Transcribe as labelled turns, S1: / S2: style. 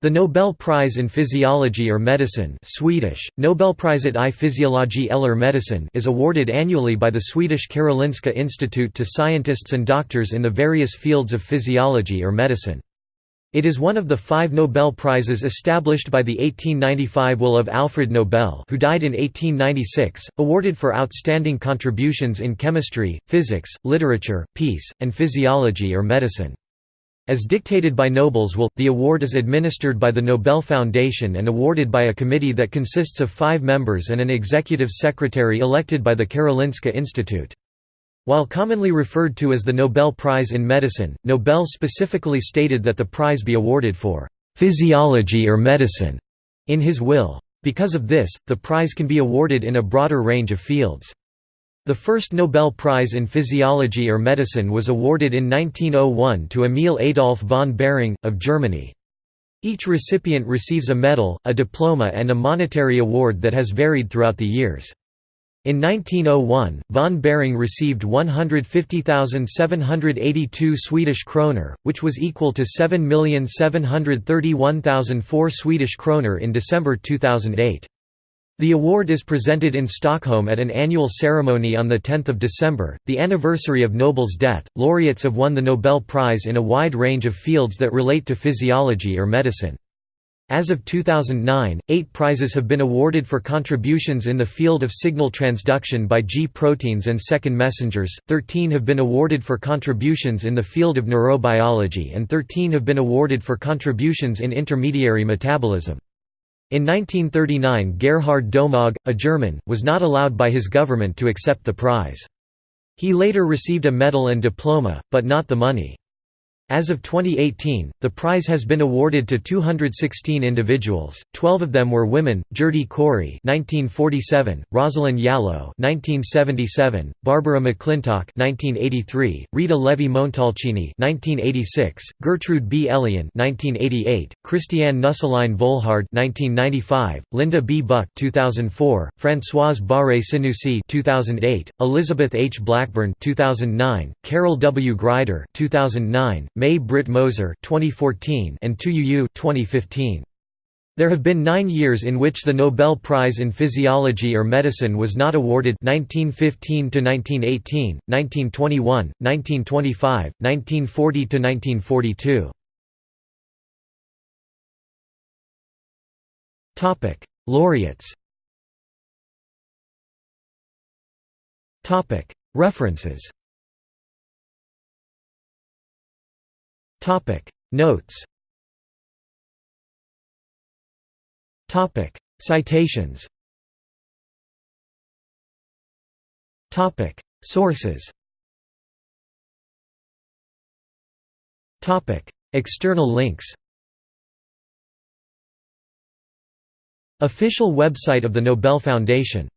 S1: The Nobel Prize in Physiology or Medicine Swedish, Nobelpriset i fysiologi eller medicin is awarded annually by the Swedish Karolinska Institute to scientists and doctors in the various fields of physiology or medicine. It is one of the five Nobel Prizes established by the 1895 will of Alfred Nobel who died in 1896, awarded for outstanding contributions in chemistry, physics, literature, peace, and physiology or medicine. As dictated by Nobel's will, the award is administered by the Nobel Foundation and awarded by a committee that consists of five members and an executive secretary elected by the Karolinska Institute. While commonly referred to as the Nobel Prize in Medicine, Nobel specifically stated that the prize be awarded for «physiology or medicine» in his will. Because of this, the prize can be awarded in a broader range of fields. The first Nobel Prize in Physiology or Medicine was awarded in 1901 to Emil Adolf von Behring, of Germany. Each recipient receives a medal, a diploma and a monetary award that has varied throughout the years. In 1901, von Behring received 150,782 Swedish kroner, which was equal to 7,731,004 Swedish kroner in December 2008. The award is presented in Stockholm at an annual ceremony on 10 December, the anniversary of Nobel's death. Laureates have won the Nobel Prize in a wide range of fields that relate to physiology or medicine. As of 2009, eight prizes have been awarded for contributions in the field of signal transduction by G proteins and second messengers, 13 have been awarded for contributions in the field of neurobiology and 13 have been awarded for contributions in intermediary metabolism. In 1939 Gerhard Domagk, a German, was not allowed by his government to accept the prize. He later received a medal and diploma, but not the money. As of 2018, the prize has been awarded to 216 individuals. 12 of them were women: Gerty Cori (1947), Rosalind Yalow (1977), Barbara McClintock (1983), Rita Levi Montalcini (1986), Gertrude B. Elion (1988), Christiane Nüsslein Volhard (1995), Linda B. Buck (2004), Françoise Barré Sinoussi (2008), Elizabeth H. Blackburn (2009), Carol W. Greider (2009), May Britt Moser 2014 and Tu Youyou 2015. There have been nine years in which the Nobel Prize in Physiology or Medicine was not awarded 1915–1918, 1921, 1925, 1940–1942. Laureates References Topic. Notes. Topic. Citations. Topic. Sources. Topic. External links. Official website of the Nobel Foundation